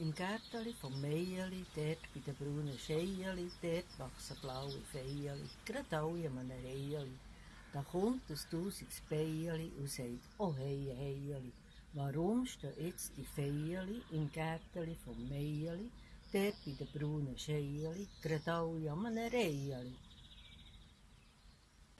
Im Gärteli vom Meierli, dort bei den braunen Scheieli, dort wachsen blaue Feierli, gerade alle an einem Reiheli. Da kommt ein tausiges Beierli und sagt, oh hey, Heieli, warum stehen jetzt die Feierli im Gärteli vom Meierli, dort bei den braunen Scheieli, gerade alle an einem Reiheli?